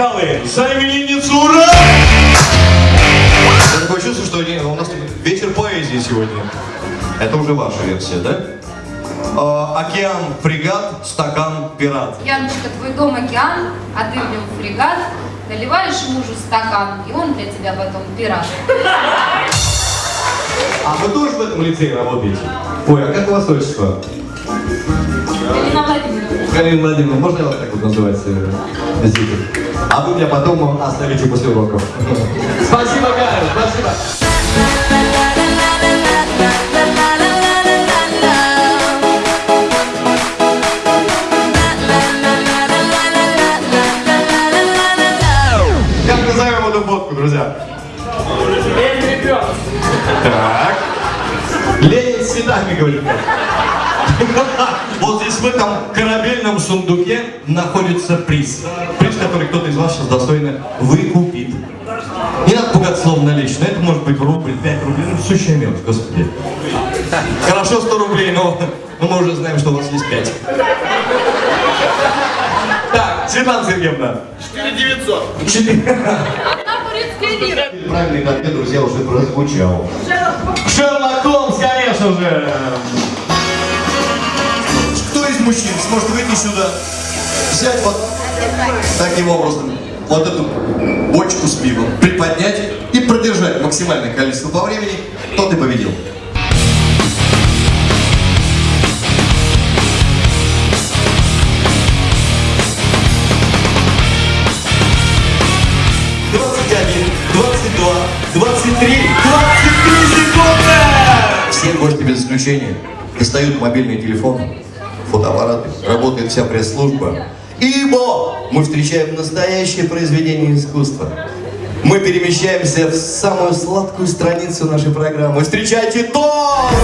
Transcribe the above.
за именинницу, ура! Я такое чувство, что у нас вечер поэзии сегодня. Это уже ваша версия, да? А, океан, фрегат, стакан, пират. Яночка, твой дом океан, а ты в нем фрегат. Наливаешь мужу стакан, и он для тебя потом пират. А вы тоже в этом лицее работаете? Ой, а как у вас отчество? Галина Владимировна. Можно я вас так вот называть? э, Зитер? А вы меня потом оставите после уроков. Спасибо, Галя, спасибо. Как назовем эту фотку, друзья? Так. Ленин с цветами, говорит. Вот здесь в этом корабельном сундуке находится приз. Приз, который кто-то из вас сейчас достойно выкупит. Не надо пугать словом наличные. Это может быть рубль, 5 рублей. Ну, сущая мелочь, господи. Хорошо 100 рублей, но, но мы уже знаем, что у вас есть 5. Так, Светлана Сергеевна. 4900. Одна турецкая лира. Правильный ответ, друзья, уже прозвучал. Шерлок Холмс, конечно же. Мужчин сможет выйти сюда, взять вот таким образом вот эту бочку с пивом, приподнять и продержать максимальное количество по времени, тот и победил. Двадцать два, двадцать три, двадцать три секунды! Все гости без исключения достают мобильные телефоны, фотоаппараты, работает вся пресс-служба. Ибо мы встречаем настоящее произведение искусства. Мы перемещаемся в самую сладкую страницу нашей программы. Встречайте Дорс!